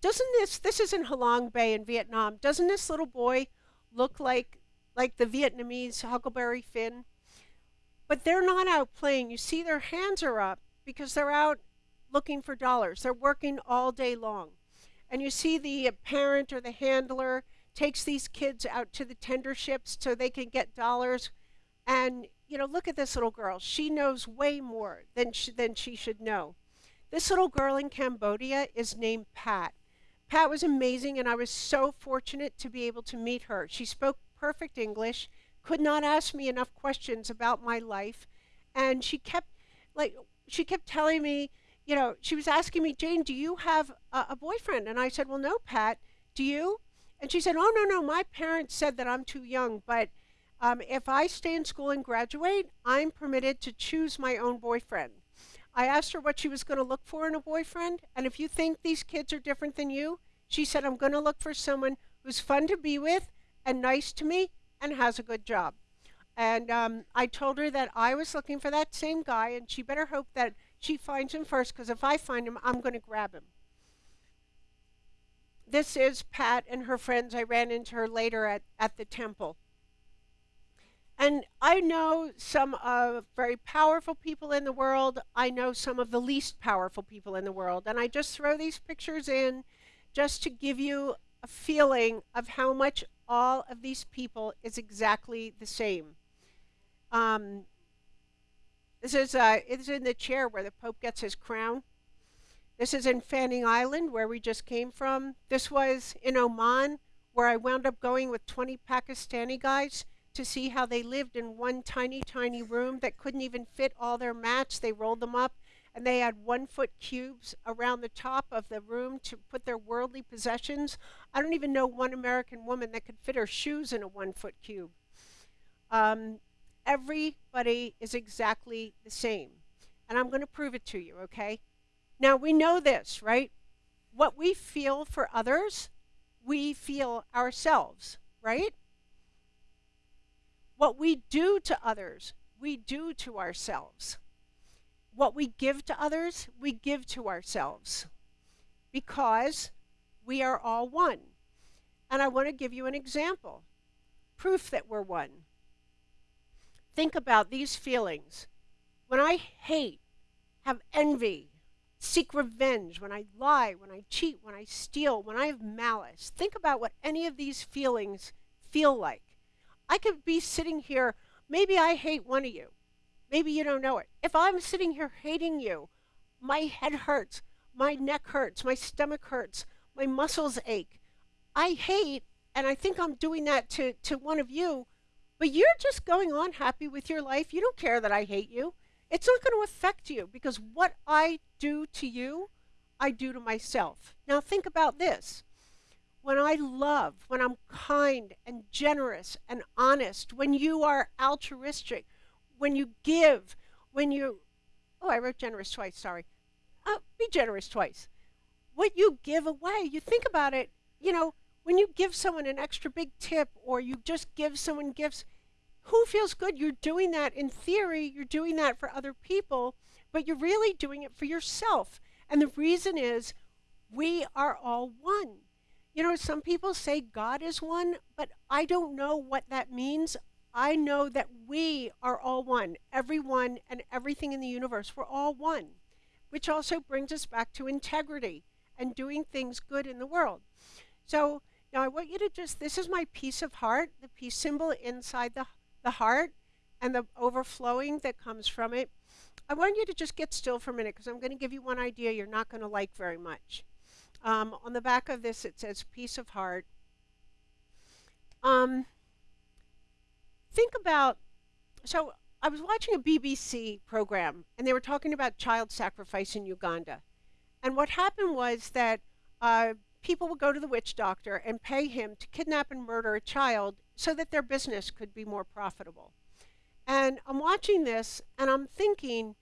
Doesn't this, this is in Halong Bay in Vietnam, doesn't this little boy look like, like the Vietnamese Huckleberry Finn? But they're not out playing. You see their hands are up because they're out looking for dollars. They're working all day long. And you see the parent or the handler takes these kids out to the tender ships so they can get dollars. And, you know, look at this little girl. She knows way more than she, than she should know. This little girl in Cambodia is named Pat. Pat was amazing, and I was so fortunate to be able to meet her. She spoke perfect English, could not ask me enough questions about my life, and she kept, like, she kept telling me, you know, she was asking me, Jane, do you have a, a boyfriend? And I said, well, no, Pat. Do you? And she said, oh, no, no, my parents said that I'm too young, but um, if I stay in school and graduate, I'm permitted to choose my own boyfriend. I asked her what she was going to look for in a boyfriend, and if you think these kids are different than you, she said, I'm going to look for someone who's fun to be with and nice to me and has a good job. And um, I told her that I was looking for that same guy, and she better hope that she finds him first because if I find him, I'm going to grab him. This is Pat and her friends. I ran into her later at, at the temple. And I know some of very powerful people in the world. I know some of the least powerful people in the world. And I just throw these pictures in just to give you a feeling of how much all of these people is exactly the same. Um, this is, uh, it's in the chair where the Pope gets his crown. This is in Fanning Island, where we just came from. This was in Oman, where I wound up going with 20 Pakistani guys to see how they lived in one tiny, tiny room that couldn't even fit all their mats. They rolled them up, and they had one foot cubes around the top of the room to put their worldly possessions. I don't even know one American woman that could fit her shoes in a one foot cube. Um, everybody is exactly the same. And I'm going to prove it to you, okay? Now, we know this, right? What we feel for others, we feel ourselves, right? What we do to others, we do to ourselves. What we give to others, we give to ourselves because we are all one. And I want to give you an example proof that we're one think about these feelings. When I hate, have envy, seek revenge, when I lie, when I cheat, when I steal, when I have malice, think about what any of these feelings feel like. I could be sitting here, maybe I hate one of you. Maybe you don't know it. If I'm sitting here hating you, my head hurts, my neck hurts, my stomach hurts, my muscles ache. I hate, and I think I'm doing that to, to one of you but you're just going on happy with your life. You don't care that I hate you. It's not going to affect you because what I do to you, I do to myself. Now think about this. When I love, when I'm kind and generous and honest, when you are altruistic, when you give, when you, oh, I wrote generous twice, sorry. Uh, be generous twice. What you give away, you think about it, you know, when you give someone an extra big tip or you just give someone gifts, who feels good? You're doing that in theory, you're doing that for other people, but you're really doing it for yourself. And the reason is we are all one. You know, some people say God is one, but I don't know what that means. I know that we are all one, everyone and everything in the universe. We're all one, which also brings us back to integrity and doing things good in the world. So now I want you to just, this is my peace of heart, the peace symbol inside the, the heart and the overflowing that comes from it. I want you to just get still for a minute because I'm going to give you one idea you're not going to like very much. Um, on the back of this it says peace of heart. Um, think about, so I was watching a BBC program and they were talking about child sacrifice in Uganda. And what happened was that uh, people would go to the witch doctor and pay him to kidnap and murder a child so that their business could be more profitable. And I'm watching this and I'm thinking,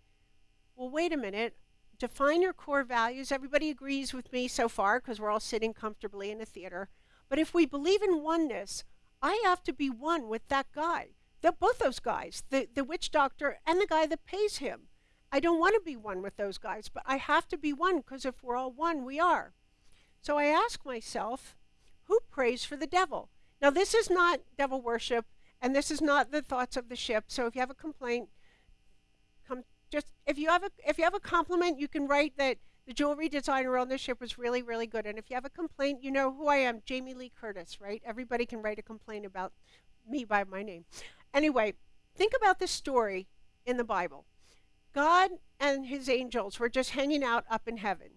well, wait a minute. Define your core values. Everybody agrees with me so far because we're all sitting comfortably in a theater. But if we believe in oneness, I have to be one with that guy. The, both those guys, the, the witch doctor and the guy that pays him. I don't want to be one with those guys, but I have to be one because if we're all one, we are. So I ask myself, who prays for the devil? Now, this is not devil worship, and this is not the thoughts of the ship. So if you have a complaint, just if you have a if you have a compliment, you can write that the jewelry designer on the ship was really really good. And if you have a complaint, you know who I am, Jamie Lee Curtis, right? Everybody can write a complaint about me by my name. Anyway, think about this story in the Bible. God and his angels were just hanging out up in heaven.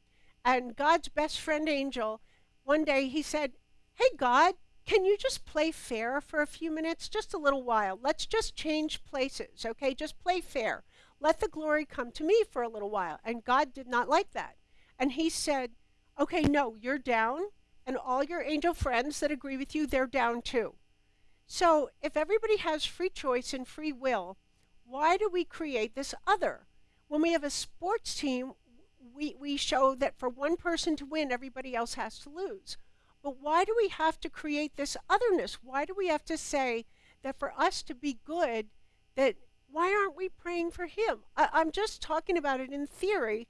And God's best friend angel, one day he said, Hey, God, can you just play fair for a few minutes? Just a little while. Let's just change places, okay? Just play fair. Let the glory come to me for a little while. And God did not like that. And he said, Okay, no, you're down. And all your angel friends that agree with you, they're down too. So if everybody has free choice and free will, why do we create this other? When we have a sports team, we, we show that for one person to win, everybody else has to lose. But why do we have to create this otherness? Why do we have to say that for us to be good, that why aren't we praying for him? I, I'm just talking about it in theory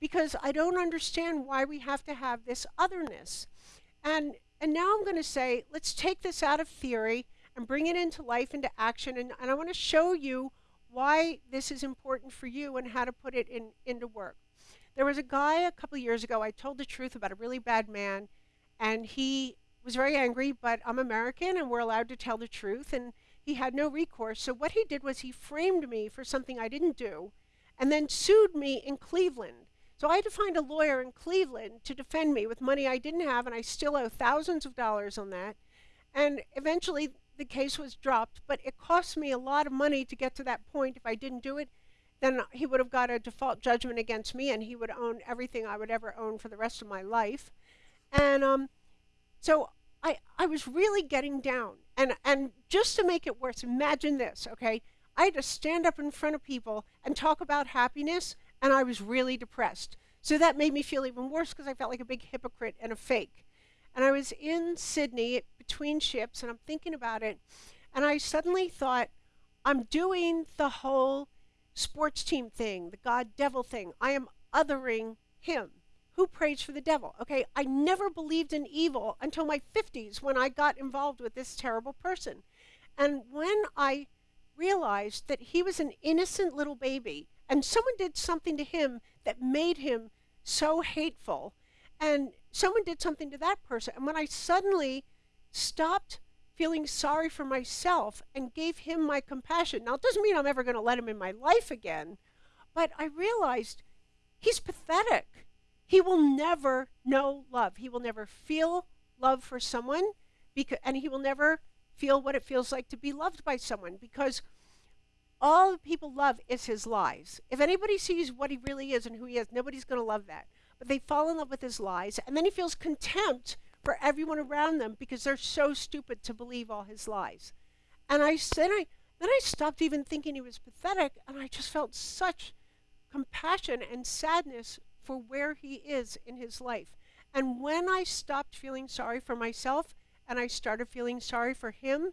because I don't understand why we have to have this otherness. And and now I'm going to say, let's take this out of theory and bring it into life, into action. And, and I want to show you why this is important for you and how to put it in, into work. There was a guy a couple years ago, I told the truth about a really bad man, and he was very angry, but I'm American and we're allowed to tell the truth, and he had no recourse. So what he did was he framed me for something I didn't do and then sued me in Cleveland. So I had to find a lawyer in Cleveland to defend me with money I didn't have, and I still owe thousands of dollars on that. And eventually the case was dropped, but it cost me a lot of money to get to that point. If I didn't do it, then he would have got a default judgment against me and he would own everything I would ever own for the rest of my life. And um, so I, I was really getting down. And, and just to make it worse, imagine this, okay? I had to stand up in front of people and talk about happiness, and I was really depressed. So that made me feel even worse because I felt like a big hypocrite and a fake. And I was in Sydney between ships and I'm thinking about it. And I suddenly thought, I'm doing the whole sports team thing, the God devil thing. I am othering him. Who prays for the devil? Okay, I never believed in evil until my 50s when I got involved with this terrible person. And when I realized that he was an innocent little baby and someone did something to him that made him so hateful, and someone did something to that person. And when I suddenly stopped feeling sorry for myself and gave him my compassion. Now, it doesn't mean I'm ever going to let him in my life again, but I realized he's pathetic. He will never know love. He will never feel love for someone, because, and he will never feel what it feels like to be loved by someone because all people love is his lies. If anybody sees what he really is and who he is, nobody's going to love that. But they fall in love with his lies, and then he feels contempt for everyone around them because they're so stupid to believe all his lies. And I said, I then I stopped even thinking he was pathetic, and I just felt such compassion and sadness for where he is in his life. And when I stopped feeling sorry for myself and I started feeling sorry for him,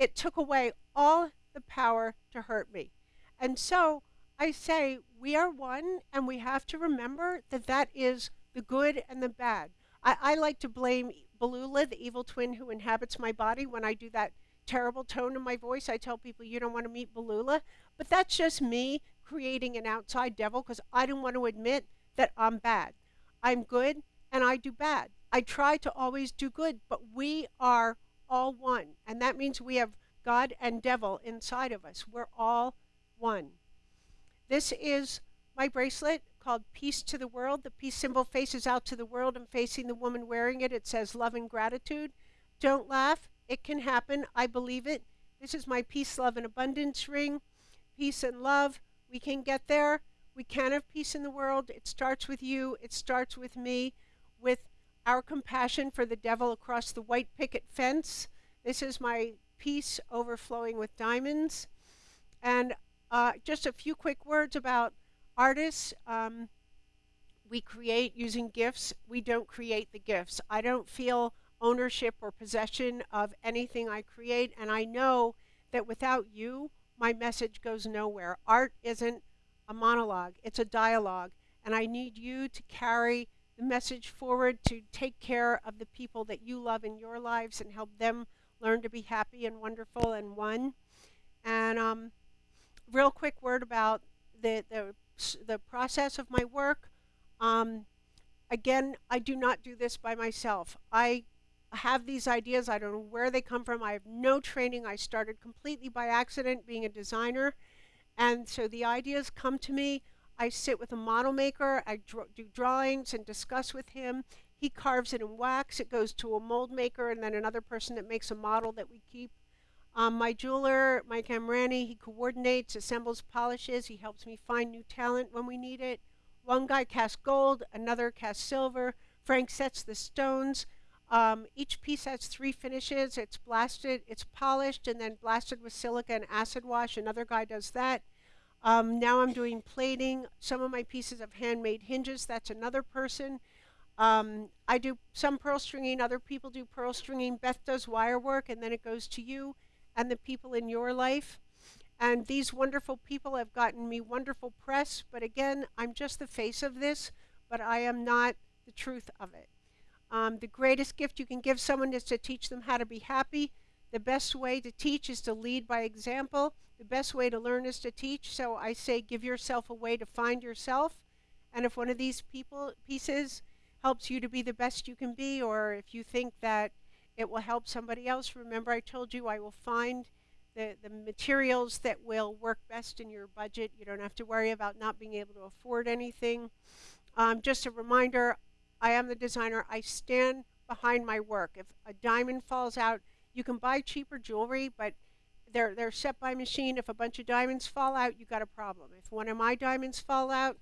it took away all the power to hurt me. And so I say, we are one, and we have to remember that that is the good and the bad. I, I like to blame Balula, the evil twin who inhabits my body, when I do that terrible tone in my voice. I tell people you don't want to meet Balula. But that's just me creating an outside devil because I don't want to admit that I'm bad. I'm good and I do bad. I try to always do good, but we are all one. And that means we have God and devil inside of us. We're all one. This is my bracelet called Peace to the World. The peace symbol faces out to the world and facing the woman wearing it, it says love and gratitude. Don't laugh. It can happen. I believe it. This is my peace, love, and abundance ring. Peace and love. We can get there. We can have peace in the world. It starts with you. It starts with me, with our compassion for the devil across the white picket fence. This is my peace overflowing with diamonds. And uh, just a few quick words about artists, um, we create using gifts. We don't create the gifts. I don't feel ownership or possession of anything I create. And I know that without you, my message goes nowhere. Art isn't a monologue, it's a dialogue. And I need you to carry the message forward to take care of the people that you love in your lives and help them learn to be happy and wonderful and one. And um, real quick word about the, the, the process of my work. Um, again, I do not do this by myself. I have these ideas. I don't know where they come from. I have no training. I started completely by accident being a designer. And so the ideas come to me. I sit with a model maker. I do drawings and discuss with him. He carves it in wax. It goes to a mold maker and then another person that makes a model that we keep. Um, my jeweler, Mike Amrani, he coordinates, assembles, polishes. He helps me find new talent when we need it. One guy casts gold, another casts silver. Frank sets the stones. Um, each piece has three finishes. It's blasted, it's polished, and then blasted with silica and acid wash. Another guy does that. Um, now I'm doing plating. Some of my pieces have handmade hinges. That's another person. Um, I do some pearl stringing. Other people do pearl stringing. Beth does wire work, and then it goes to you and the people in your life. And these wonderful people have gotten me wonderful press. But again, I'm just the face of this, but I am not the truth of it. Um, the greatest gift you can give someone is to teach them how to be happy. The best way to teach is to lead by example. The best way to learn is to teach. So I say give yourself a way to find yourself. And if one of these people pieces helps you to be the best you can be, or if you think that it will help somebody else, remember I told you I will find the, the materials that will work best in your budget. You don't have to worry about not being able to afford anything. Um, just a reminder, I am the designer. I stand behind my work. If a diamond falls out, you can buy cheaper jewelry, but they're, they're set by machine. If a bunch of diamonds fall out, you got a problem. If one of my diamonds fall out,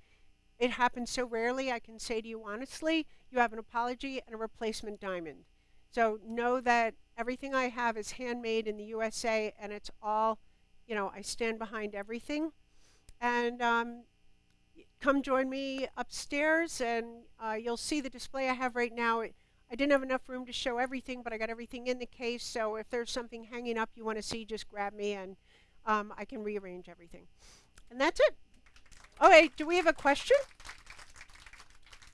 it happens so rarely, I can say to you honestly, you have an apology and a replacement diamond. So know that everything I have is handmade in the USA and it's all, you know, I stand behind everything. And um, come join me upstairs and uh, you'll see the display I have right now. I didn't have enough room to show everything, but I got everything in the case. So if there's something hanging up you want to see, just grab me and um, I can rearrange everything. And that's it. Okay, do we have a question?